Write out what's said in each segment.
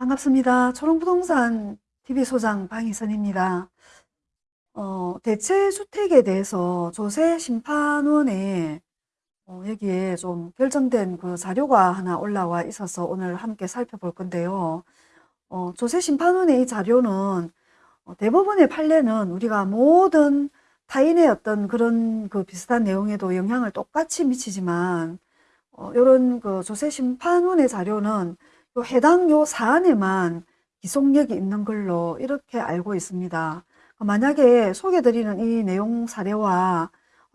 반갑습니다. 초롱부동산 TV소장 방희선입니다. 어, 대체주택에 대해서 조세 심판원에 어, 여기에 좀 결정된 그 자료가 하나 올라와 있어서 오늘 함께 살펴볼 건데요. 어, 조세 심판원의 이 자료는 어, 대부분의 판례는 우리가 모든 타인의 어떤 그런 그 비슷한 내용에도 영향을 똑같이 미치지만 어, 이런 그 조세 심판원의 자료는 요 해당 요 사안에만 기속력이 있는 걸로 이렇게 알고 있습니다. 만약에 소개드리는 이 내용 사례와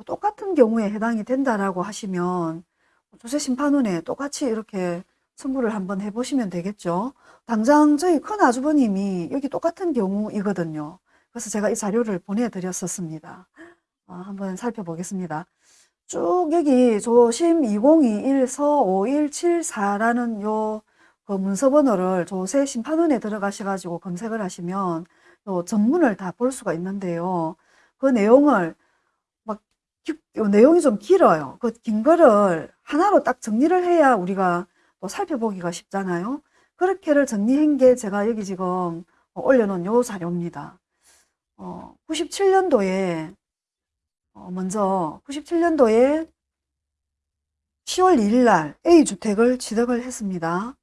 똑같은 경우에 해당이 된다라고 하시면 조세심판원에 똑같이 이렇게 청구를 한번 해보시면 되겠죠. 당장 저희 큰 아주버님이 여기 똑같은 경우이거든요. 그래서 제가 이 자료를 보내드렸었습니다. 아, 한번 살펴보겠습니다. 쭉 여기 조심 2021서 5174라는 요 그 문서 번호를 조세 심판원에 들어가셔가지고 검색을 하시면 또 전문을 다 볼 수가 있는데요. 그 내용을 막 내용이 좀 길어요. 그 긴 거를 하나로 딱 정리를 해야 우리가 또 살펴보기가 쉽잖아요. 그렇게를 정리한 게 제가 여기 지금 올려놓은 요 자료입니다. 어, 97년도에 어, 먼저 97년도에 10월 2일 날 A주택을 취득을 했습니다.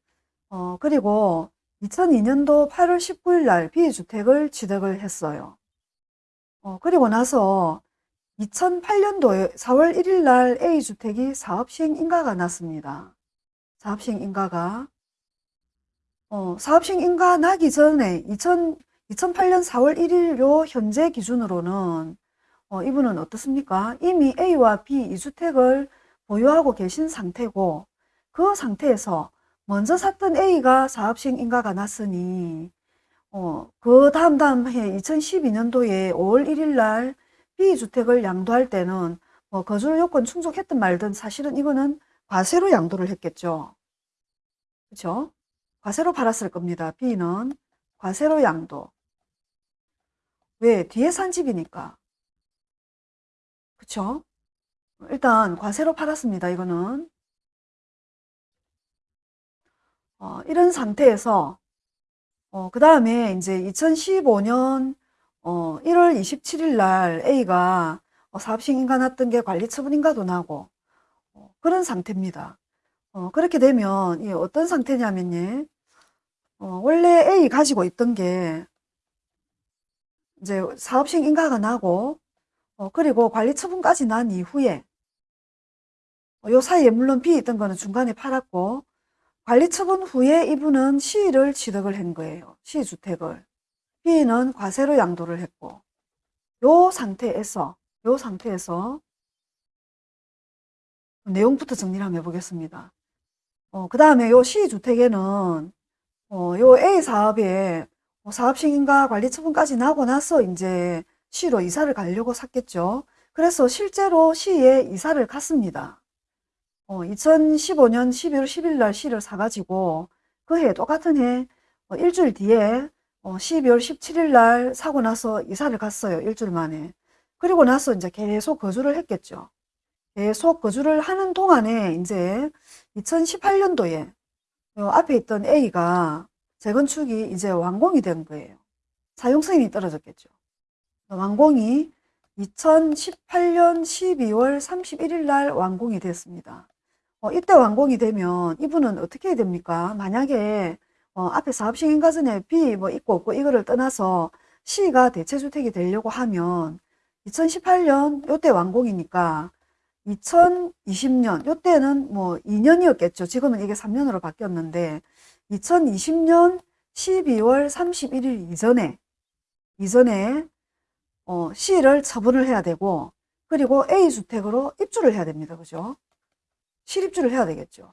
어, 그리고 2002년도 8월 19일 날 B주택을 취득을 했어요. 어, 그리고 나서 2008년도에 4월 1일 날 A주택이 사업시행 인가가 났습니다. 사업시행 인가가. 어, 사업시행 인가 나기 전에 2000, 2008년 4월 1일 요 현재 기준으로는 어, 이분은 어떻습니까? 이미 A와 B 2주택을 보유하고 계신 상태고 그 상태에서 먼저 샀던 A가 사업시행 인가가 났으니 어, 그 다음 다음 해 2012년도에 5월 1일 날 B주택을 양도할 때는 뭐 거주 요건 충족했든 말든 사실은 이거는 과세로 양도를 했겠죠. 그렇죠? 과세로 팔았을 겁니다. B는 과세로 양도. 왜? 뒤에 산 집이니까. 그쵸? 일단 과세로 팔았습니다. 이거는. 어, 이런 상태에서 어, 그 다음에 이제 2015년 어, 1월 27일 날 A가 어, 사업시행인가 났던 게 관리처분인가도 나고 어, 그런 상태입니다. 어, 그렇게 되면 이 어떤 상태냐면요. 어, 원래 A 가지고 있던 게 이제 사업시행인가가 나고 어, 그리고 관리처분까지 난 이후에 어, 요 사이에 물론 B 있던 거는 중간에 팔았고 관리 처분 후에 이분은 시를 취득을 한 거예요. 시주택을. B는 과세로 양도를 했고 요 상태에서 요 상태에서 내용부터 정리를 한번 해보겠습니다. 어, 그 다음에 요 시주택에는 어, 요 A 사업에 뭐 사업시행인가 관리 처분까지 나고 나서 이제 시로 이사를 가려고 샀겠죠. 그래서 실제로 시에 이사를 갔습니다. 어, 2015년 12월 10일 날 시를 사가지고 그 해 똑같은 해 어, 일주일 뒤에 어, 12월 17일 날 사고 나서 이사를 갔어요. 일주일 만에. 그리고 나서 이제 계속 거주를 했겠죠. 계속 거주를 하는 동안에 이제 2018년도에 앞에 있던 A가 재건축이 이제 완공이 된 거예요. 사용승인이 떨어졌겠죠. 완공이 2018년 12월 31일 날 완공이 됐습니다. 어, 이때 완공이 되면 이분은 어떻게 해야 됩니까? 만약에 어, 앞에 사업시행인가 전에 B 뭐 있고 없고 이거를 떠나서 C가 대체주택이 되려고 하면 2018년 요때 완공이니까 2020년 요때는 뭐 2년이었겠죠. 지금은 이게 3년으로 바뀌었는데 2020년 12월 31일 이전에 이전에 어, C를 처분을 해야 되고 그리고 A주택으로 입주를 해야 됩니다. 그죠? 실입주를 해야 되겠죠.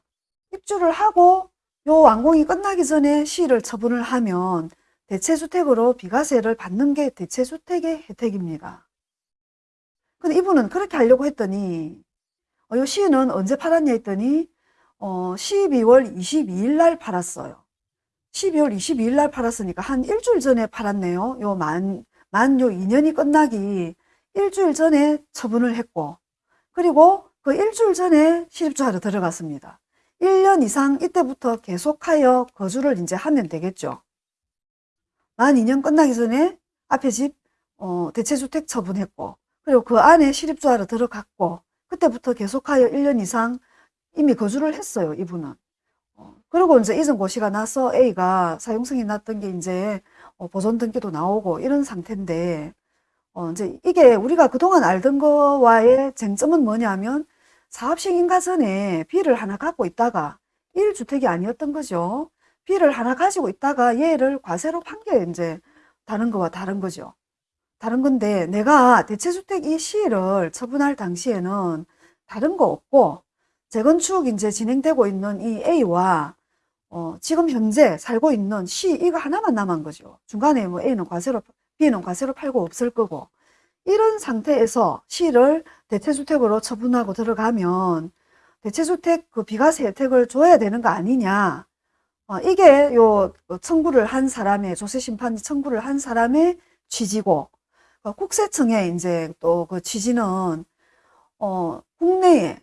입주를 하고 요 완공이 끝나기 전에 C를 처분을 하면 대체주택으로 비과세를 받는 게 대체주택의 혜택입니다. 근데 이분은 그렇게 하려고 했더니 어, 요 C는 언제 팔았냐 했더니 어, 12월 22일 날 팔았어요. 12월 22일 날 팔았으니까 한 일주일 전에 팔았네요. 요 만, 만 요 2년이 끝나기 일주일 전에 처분을 했고 그리고 그 일주일 전에 실입주하러 들어갔습니다. 1년 이상 이때부터 계속하여 거주를 이제 하면 되겠죠. 만 2년 끝나기 전에 앞에 집 어, 대체주택 처분했고 그리고 그 안에 실입주하러 들어갔고 그때부터 계속하여 1년 이상 이미 거주를 했어요. 이분은. 어, 그리고 이제 이전 고시가 나서 A가 사용승이 났던 게 이제 어, 보존 등기도 나오고 이런 상태인데 어, 이제 이게 우리가 그동안 알던 거와의 쟁점은 뭐냐면 사업식 인가 전에 B를 하나 갖고 있다가 1주택이 아니었던 거죠. B를 하나 가지고 있다가 얘를 과세로 판게 이제 다른 거와 다른 거죠. 다른 건데 내가 대체주택 이 C를 처분할 당시에는 다른 거 없고 재건축 이제 진행되고 있는 이 A와 어, 지금 현재 살고 있는 C 이거 하나만 남은 거죠. 중간에 뭐 A는 과세로 과세로 팔고 없을 거고 이런 상태에서 C를 대체주택으로 처분하고 들어가면 대체주택 그 비과세 혜택을 줘야 되는 거 아니냐. 어, 이게 요 청구를 한 사람의 조세심판이 청구를 한 사람의 취지고 어, 국세청의 이제 또 그 취지는 어, 국내에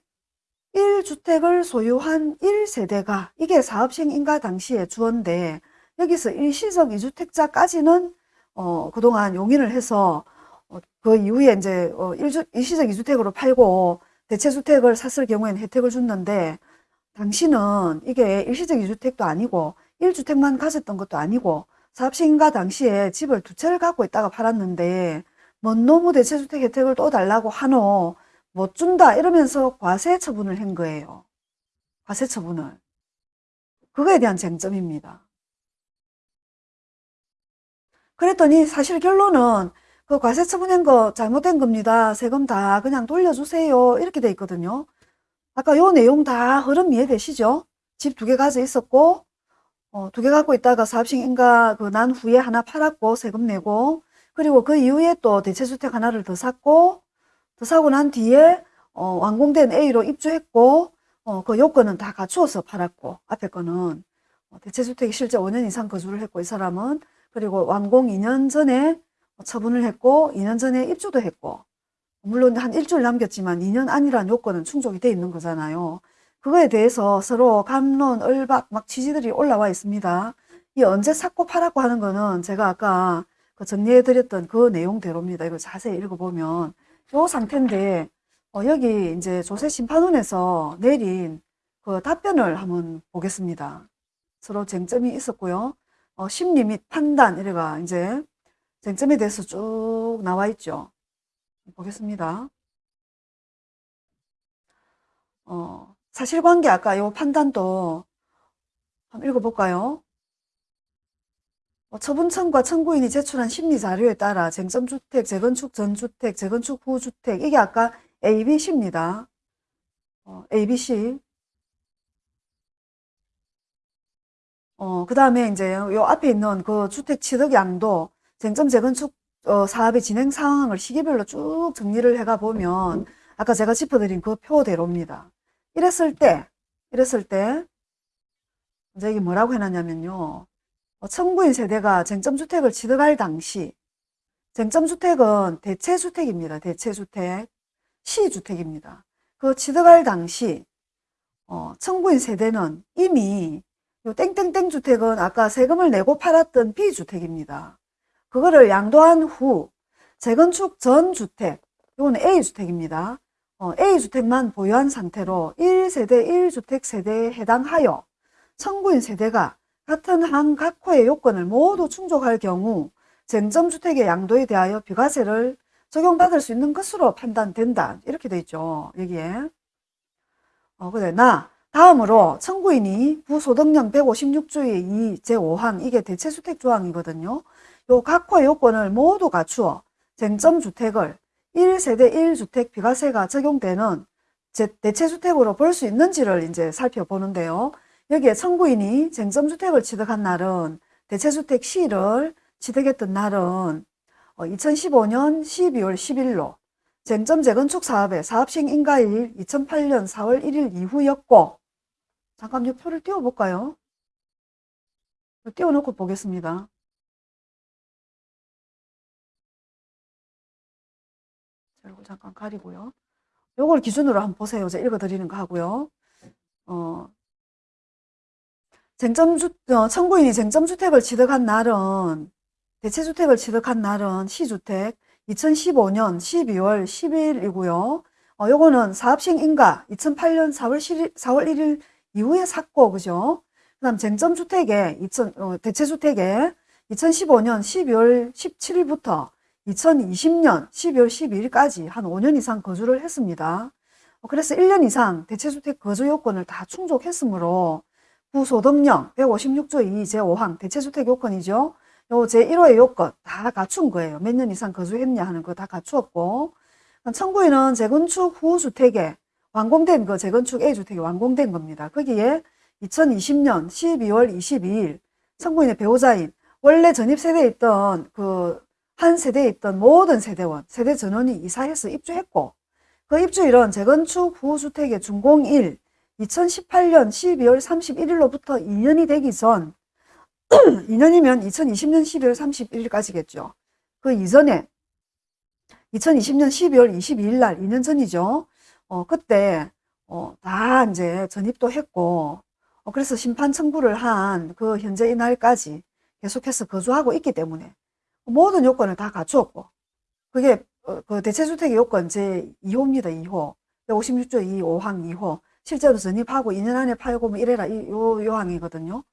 1주택을 소유한 1세대가 이게 사업시행 인가 당시에 주어인데 여기서 일시적 2주택자까지는 어, 그동안 용인을 해서 어, 그 이후에 이제 어, 일주, 일시적 2주택으로 팔고 대체주택을 샀을 경우에는 혜택을 줬는데 당신은 이게 일시적 2주택도 아니고 1주택만 가졌던 것도 아니고 사업시행인가 당시에 집을 두 채를 갖고 있다가 팔았는데 뭔 노무 대체주택 혜택을 또 달라고 하노 못 준다 이러면서 과세 처분을 한 거예요. 과세 처분을. 그거에 대한 쟁점입니다. 그랬더니 사실 결론은 그 과세 처분한 거 잘못된 겁니다. 세금 다 그냥 돌려주세요. 이렇게 돼 있거든요. 아까 요 내용 다 흐름 이해되시죠? 집 두 개 가져 있었고 어, 두 개 갖고 있다가 사업식인가 그 난 후에 하나 팔았고 세금 내고 그리고 그 이후에 또 대체주택 하나를 더 샀고 더 사고 난 뒤에 어, 완공된 A로 입주했고 어, 그 요건은 다 갖추어서 팔았고 앞에 거는 어, 대체주택이 실제 5년 이상 거주를 했고 이 사람은 그리고 완공 2년 전에 처분을 했고 2년 전에 입주도 했고 물론 한 일주일 남겼지만 2년 안이라는 요건은 충족이 돼 있는 거잖아요. 그거에 대해서 서로 감론, 을박 막 취지들이 올라와 있습니다. 이 언제 샀고 팔았고 하는 거는 제가 아까 그 정리해 드렸던 그 내용대로입니다. 이거 자세히 읽어보면 요 상태인데 어, 여기 이제 조세심판원에서 내린 그 답변을 한번 보겠습니다. 서로 쟁점이 있었고요. 어, 심리 및 판단 이래가 이제 쟁점에 대해서 쭉 나와 있죠. 보겠습니다. 어, 사실관계 아까 요 판단도 한번 읽어볼까요? 어, 처분청과 청구인이 제출한 심리자료에 따라 쟁점주택, 재건축 전주택, 재건축 후주택 이게 아까 A, B, C입니다. 어, A, B, C 어, 그 다음에 이제 요 앞에 있는 그 주택 취득 양도 쟁점 재건축 어, 사업의 진행 상황을 시기별로 쭉 정리를 해가 보면 아까 제가 짚어드린 그 표대로입니다. 이랬을 때, 이랬을 때 이제 이게 뭐라고 해놨냐면요. 어, 청구인 세대가 쟁점주택을 취득할 당시 쟁점주택은 대체주택입니다. 대체주택, 시주택입니다. 그 취득할 당시 어, 청구인 세대는 이미 요 땡땡땡 주택은 아까 세금을 내고 팔았던 B주택입니다. 그거를 양도한 후 재건축 전 주택, 이거는 A주택입니다. 어, A주택만 보유한 상태로 1세대 1주택 세대에 해당하여 청구인 세대가 같은 한 각호의 요건을 모두 충족할 경우 쟁점주택의 양도에 대하여 비과세를 적용받을 수 있는 것으로 판단된다. 이렇게 돼 있죠. 여기에. 어, 그래. 나 다음으로 청구인이 부소득령 156조의 2 제5항 이게 대체주택 조항이거든요. 요 각호 요건을 모두 갖추어 쟁점주택을 1세대 1주택 비과세가 적용되는 대체주택으로 볼 수 있는지를 이제 살펴보는데요. 여기에 청구인이 쟁점주택을 취득한 날은 대체주택 C를 취득했던 날은 2015년 12월 10일로 쟁점 재건축 사업의 사업시행 인가일 2008년 4월 1일 이후였고 잠깐 이 표를 띄워볼까요? 띄워놓고 보겠습니다. 이거 잠깐 가리고요. 요걸 기준으로 한번 보세요. 제가 읽어드리는 거 하고요. 어, 쟁점주, 어, 청구인이 쟁점주택을 취득한 날은, 대체주택을 취득한 날은 시주택 2015년 12월 10일이고요. 어, 요거는 사업시행 인가 2008년 4월 1일, 4월 1일 이후에 샀고, 그죠? 그 다음 쟁점 주택에, 2000, 어, 대체 주택에 2015년 12월 17일부터 2020년 12월 12일까지 한 5년 이상 거주를 했습니다. 어, 그래서 1년 이상 대체주택 거주 요건을 다 충족했으므로 부소득령 156조 2 제5항 대체주택 요건이죠. 요 제1호의 요건 다 갖춘 거예요. 몇 년 이상 거주했냐 하는 거 다 갖추었고 청구인은 재건축 후 주택에 완공된 그 재건축 A주택이 완공된 겁니다. 거기에 2020년 12월 22일 청구인의 배우자인 원래 전입 세대에 있던 그 한 세대에 있던 모든 세대원, 세대 전원이 이사해서 입주했고 그 입주일은 재건축 후 주택의 준공일 2018년 12월 31일로부터 2년이 되기 전 2년이면 2020년 12월 31일까지겠죠. 그 이전에 2020년 12월 22일 날 2년 전이죠. 어, 그때 어, 다 이제 전입도 했고 어, 그래서 심판 청구를 한 그 현재 이날까지 계속해서 거주하고 있기 때문에 모든 요건을 다 갖추었고 그게 어, 그 대체주택의 요건 제 2호입니다. 2호 156조 2 5항 2호 실제로 전입하고 2년 안에 팔고 뭐 이래라 이, 요 요 항이거든요.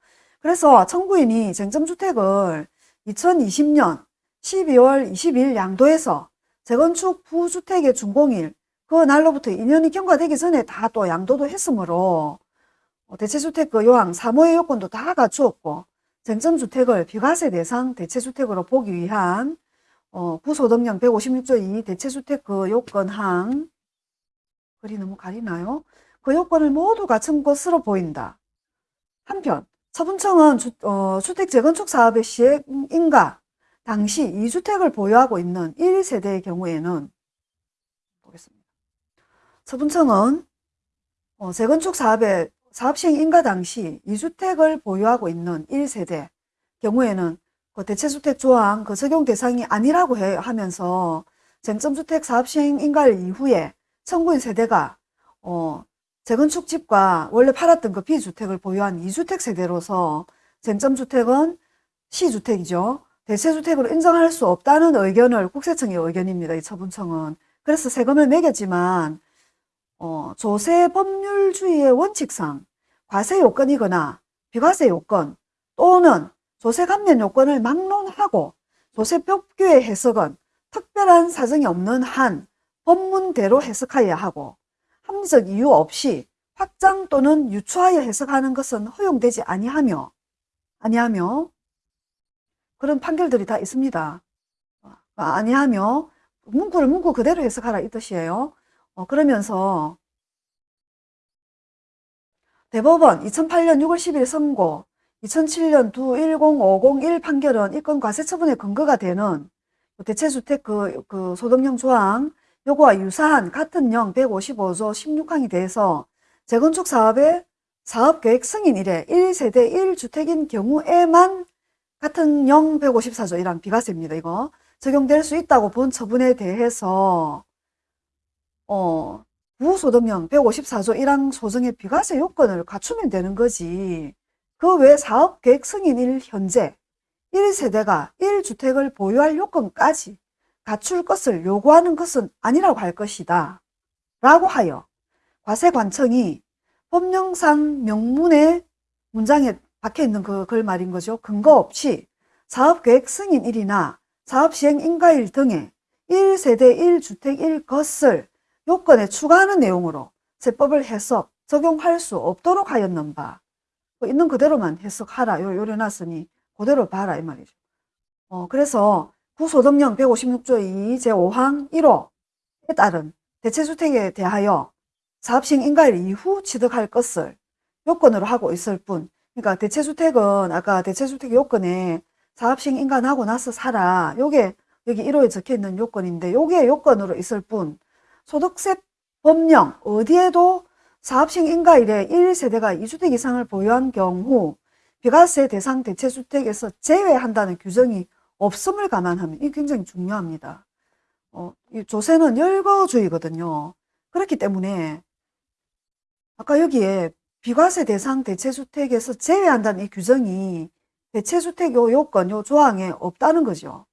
그래서 청구인이 쟁점주택을 2020년 12월 22일 양도해서 재건축 후주택의 준공일 그 날로부터 2년이 경과되기 전에 다 또 양도도 했으므로 어, 대체주택 그 요항 3호의 요건도 다 갖추었고 쟁점주택을 비과세 대상 대체주택으로 보기 위한 어, 구소득령 156조 2 대체주택 그 요건항 글이 너무 가리나요? 그 요건을 모두 갖춘 것으로 보인다. 한편 서분청은 주, 어, 주택 재건축 사업의 시행인가 당시 2주택을 보유하고 있는 1세대의 경우에는. 서분청은 어, 재건축 사업의 사업 시행 인가 당시 2주택을 보유하고 있는 1세대 경우에는 그 대체주택 조항 그 적용 대상이 아니라고 해, 하면서 쟁점주택 사업 시행 인가일 이후에 청구인 세대가 어, 재건축 집과 원래 팔았던 그 비주택을 보유한 2주택 세대로서 쟁점주택은 시주택이죠. 대체주택으로 인정할 수 없다는 의견을 국세청의 의견입니다. 이 처분청은. 그래서 세금을 매겼지만 어, 조세 법률주의의 원칙상 과세 요건이거나 비과세 요건 또는 조세 감면 요건을 막론하고 조세 법규의 해석은 특별한 사정이 없는 한 법문대로 해석하여야 하고 합리적 이유 없이 확장 또는 유추하여 해석하는 것은 허용되지 아니하며 아니하며 그런 판결들이 다 있습니다. 아, 아니하며 문구를 문구 그대로 해석하라 이 뜻이에요. 어, 그러면서 대법원 2008년 6월 10일 선고 2007년 두10501 판결은 이건 과세처분의 근거가 되는 대체주택 그, 그 소득령 조항 요거와 유사한 같은 령 155조 16항에 대해서 재건축 사업의 사업계획 승인 이래 1세대 1주택인 경우에만 같은 령 154조 1항 비과세입니다. 이거 적용될 수 있다고 본 처분에 대해서 어, 부소득령 154조 1항 소정의 비과세 요건을 갖추면 되는 거지. 그 외 사업계획 승인일 현재 1세대가 1주택을 보유할 요건까지 갖출 것을 요구하는 것은 아니라고 할 것이다. 라고 하여 과세관청이 법령상 명문의 문장에 박혀있는 그 글 말인 거죠. 근거 없이 사업계획 승인일이나 사업시행 인가일 등의 1세대 1주택일 것을 요건에 추가하는 내용으로 세법을 해석, 적용할 수 없도록 하였는 바. 뭐 있는 그대로만 해석하라. 요, 요래 놨으니 그대로 봐라 이 말이죠. 어, 그래서 구소득령 156조 2 제5항 1호에 따른 대체주택에 대하여 사업시행 인가일 이후 취득할 것을 요건으로 하고 있을 뿐 그러니까 대체주택은 아까 대체주택 요건에 사업시행 인가나고 나서 사라 요게 여기 1호에 적혀있는 요건인데 요게 요건으로 있을 뿐 소득세 법령 어디에도 사업시행 인가일에 1세대가 2주택 이상을 보유한 경우 비과세 대상 대체주택에서 제외한다는 규정이 없음을 감안하면 이게 굉장히 중요합니다. 어, 이 조세는 열거주의거든요. 그렇기 때문에 아까 여기에 비과세 대상 대체주택에서 제외한다는 이 규정이 대체주택 요 요건, 요 조항에 없다는 거죠.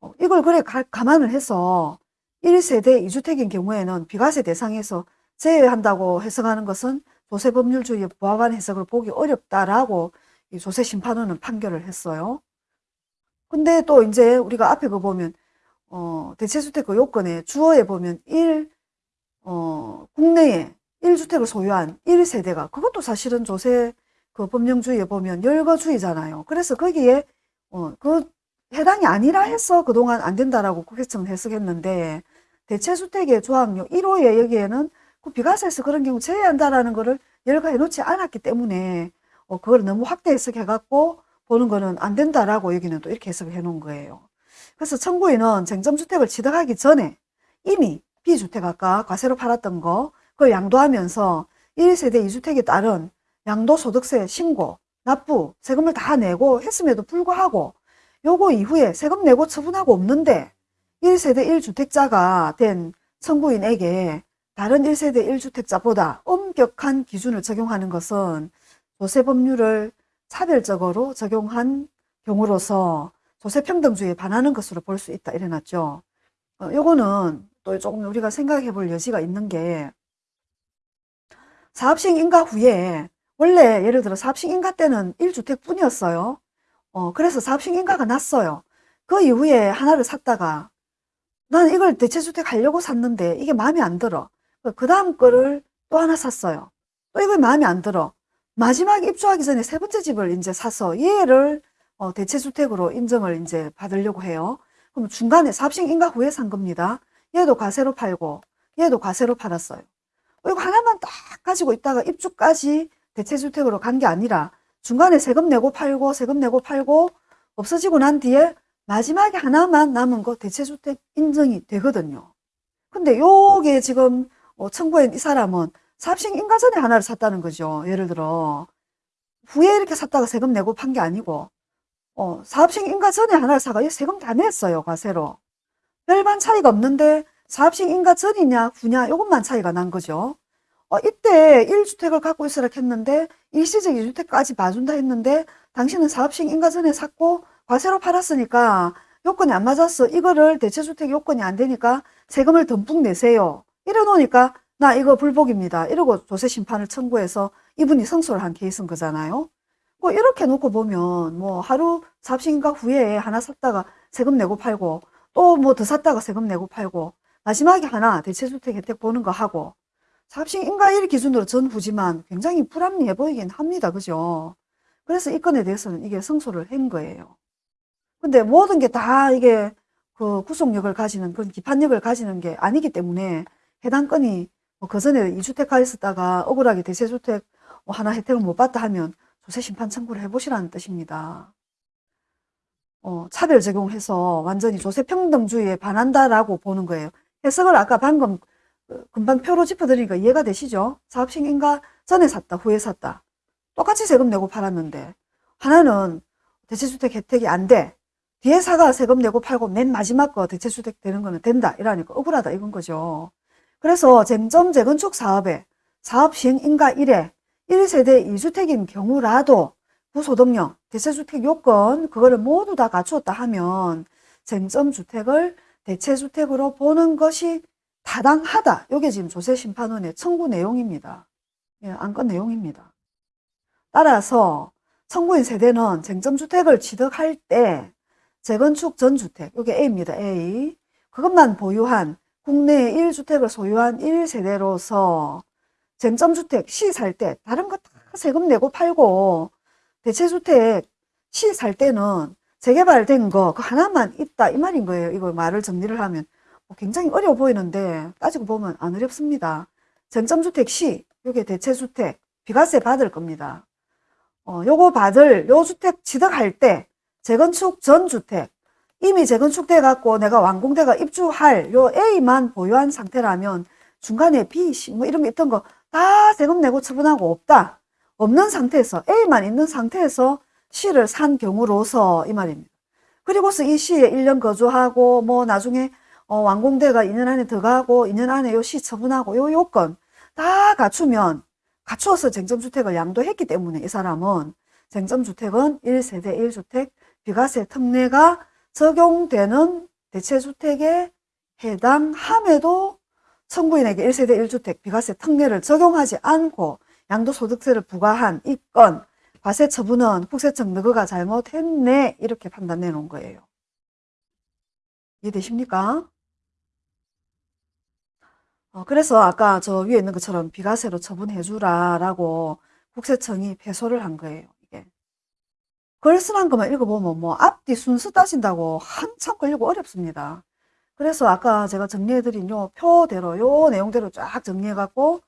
어, 이걸 그래 가, 감안을 해서 1세대 2주택인 경우에는 비과세 대상에서 제외한다고 해석하는 것은 조세법률주의에 부합한 해석을 보기 어렵다라고 이 조세심판원은 판결을 했어요. 근데 또 이제 우리가 앞에 그 보면 어, 대체주택 그 요건에 주어에 보면 1, 어, 국내에 1주택을 소유한 1세대가 그것도 사실은 조세 그 법령주의에 보면 열거주의잖아요. 그래서 거기에 어, 그 해당이 아니라 해서 그동안 안 된다라고 국회청은 해석했는데 대체주택의 조항료 1호에 여기에는 그 비과세에서 그런 경우 제외한다라는 거를 열거해 놓지 않았기 때문에 어, 그걸 너무 확대 해석해 갖고 보는 거는 안 된다라고 여기는 또 이렇게 해석을 해 놓은 거예요. 그래서 청구인은 쟁점주택을 취득하기 전에 이미 비주택 아까 과세로 팔았던 거 그걸 양도하면서 1세대 2주택에 따른 양도소득세 신고, 납부, 세금을 다 내고 했음에도 불구하고 요거 이후에 세금 내고 처분하고 없는데 1세대 1주택자가 된 청구인에게 다른 1세대 1주택자보다 엄격한 기준을 적용하는 것은 조세법률을 차별적으로 적용한 경우로서 조세평등주의에 반하는 것으로 볼 수 있다 이래놨죠. 어, 요거는 또 조금 우리가 생각해 볼 여지가 있는 게 사업시행 인가 후에 원래 예를 들어 사업시행 인가 때는 1주택 뿐이었어요. 어, 그래서 사업시행 인가가 났어요. 그 이후에 하나를 샀다가 나는 이걸 대체주택 하려고 샀는데 이게 마음에 안 들어. 그 다음 거를 또 하나 샀어요. 또 이걸 마음에 안 들어. 마지막 입주하기 전에 세 번째 집을 이제 사서 얘를 어, 대체주택으로 인정을 이제 받으려고 해요. 그럼 중간에 사업시행 인가 후에 산 겁니다. 얘도 과세로 팔고 얘도 과세로 팔았어요. 어, 이거 하나만 딱 가지고 있다가 입주까지 대체주택으로 간 게 아니라 중간에 세금 내고 팔고 세금 내고 팔고 없어지고 난 뒤에 마지막에 하나만 남은 거 대체주택 인정이 되거든요. 근데 요게 지금 어, 청구한 이 사람은 사업시행 인가 전에 하나를 샀다는 거죠. 예를 들어 후에 이렇게 샀다가 세금 내고 판 게 아니고 어, 사업시행 인가 전에 하나를 사가 세금 다 냈어요. 과세로. 별반 차이가 없는데 사업시행 인가 전이냐 후냐 이것만 차이가 난 거죠. 어, 이때 1주택을 갖고 있으라 했는데 일시적 2주택까지 봐준다 했는데 당신은 사업시행 인가 전에 샀고 과세로 팔았으니까 요건이 안 맞았어. 이거를 대체주택 요건이 안 되니까 세금을 듬뿍 내세요. 이래 놓으니까 나 이거 불복입니다. 이러고 조세 심판을 청구해서 이분이 성소를 한 케이스인 거잖아요. 뭐 이렇게 놓고 보면 뭐 하루 삽신가 후에 하나 샀다가 세금 내고 팔고 또 뭐 더 샀다가 세금 내고 팔고 마지막에 하나 대체주택 혜택 보는 거 하고 삽신인가일 기준으로 전후지만 굉장히 불합리해 보이긴 합니다. 그죠? 그래서 이 건에 대해서는 이게 성소를 한 거예요. 근데 모든 게 다 이게 그 구속력을 가지는 그런 기판력을 가지는 게 아니기 때문에 해당 건이 뭐 그 전에 2주택가 있었다가 억울하게 대체주택 뭐 하나 혜택을 못 받다 하면 조세 심판 청구를 해보시라는 뜻입니다. 어, 차별 적용해서 완전히 조세 평등주의에 반한다라고 보는 거예요. 해석을 아까 방금 그 금방 표로 짚어드리니까 이해가 되시죠? 사업시행인가 전에 샀다, 후에 샀다. 똑같이 세금 내고 팔았는데 하나는 대체주택 혜택이 안 돼. 뒤에 사가 세금 내고 팔고 맨 마지막 거 대체주택 되는 거는 된다. 이러니까 억울하다 이건 거죠. 그래서 쟁점 재건축 사업에 사업 시행 인가 1회 1세대 2주택인 경우라도 부소득령, 대체주택 요건 그거를 모두 다 갖추었다 하면 쟁점주택을 대체주택으로 보는 것이 타당하다. 이게 지금 조세심판원의 청구 내용입니다. 예, 안건 내용입니다. 따라서 청구인 세대는 쟁점주택을 취득할 때 재건축 전주택, 이게 A입니다. A. 그것만 보유한 국내에 1주택을 소유한 1세대로서 쟁점주택 C 살 때 다른 거 다 세금 내고 팔고 대체주택 C 살 때는 재개발된 거 그 하나만 있다 이 말인 거예요. 이거 말을 정리를 하면 뭐 굉장히 어려워 보이는데 따지고 보면 안 어렵습니다. 쟁점주택 C 요게 대체주택 비과세 받을 겁니다. 어, 요거 받을 요 주택 취득할 때 재건축 전 주택 이미 재건축돼 갖고 내가 완공돼가 입주할 요 A만 보유한 상태라면 중간에 B, C 뭐 이런 게 있던 거 다 세금 내고 처분하고 없다. 없는 상태에서 A만 있는 상태에서 C를 산 경우로서 이 말입니다. 그리고서 이 C에 1년 거주하고 뭐 나중에 어, 완공돼가 2년 안에 들어가고 2년 안에 요 C 처분하고 요 요건 다 갖추면 갖추어서 쟁점주택을 양도했기 때문에 이 사람은 쟁점주택은 1세대 1주택 비과세 특례가 적용되는 대체주택에 해당함에도 청구인에게 1세대 1주택 비과세 특례를 적용하지 않고 양도소득세를 부과한 이 건 과세 처분은 국세청 너그가 잘못했네 이렇게 판단해 놓은 거예요. 이해되십니까? 어, 그래서 아까 저 위에 있는 것처럼 비과세로 처분해 주라 라고 국세청이 패소를 한 거예요. 이게 글쓴한 것만 읽어보면 뭐 앞뒤 순서 따진다고 한참 걸리고 어렵습니다. 그래서 아까 제가 정리해드린 요 표대로 요 내용대로 쫙 정리해갖고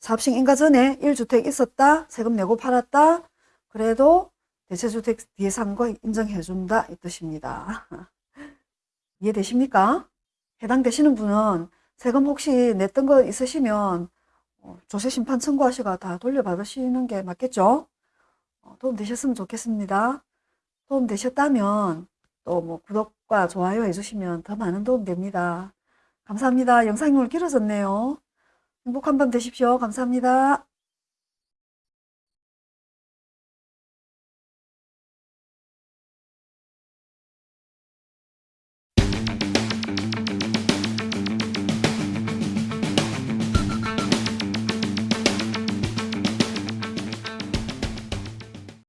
사업식 인가 전에 1주택 있었다 세금 내고 팔았다 그래도 대체주택 뒤에 산 거 인정해준다 이 뜻입니다. 이해되십니까? 해당되시는 분은 세금 혹시 냈던 거 있으시면 어, 조세 심판 청구하시고 다 돌려받으시는 게 맞겠죠? 어, 도움 되셨으면 좋겠습니다. 도움 되셨다면 또 뭐 구독과 좋아요 해주시면 더 많은 도움 됩니다. 감사합니다. 영상이 오늘 길어졌네요. 행복한 밤 되십시오. 감사합니다.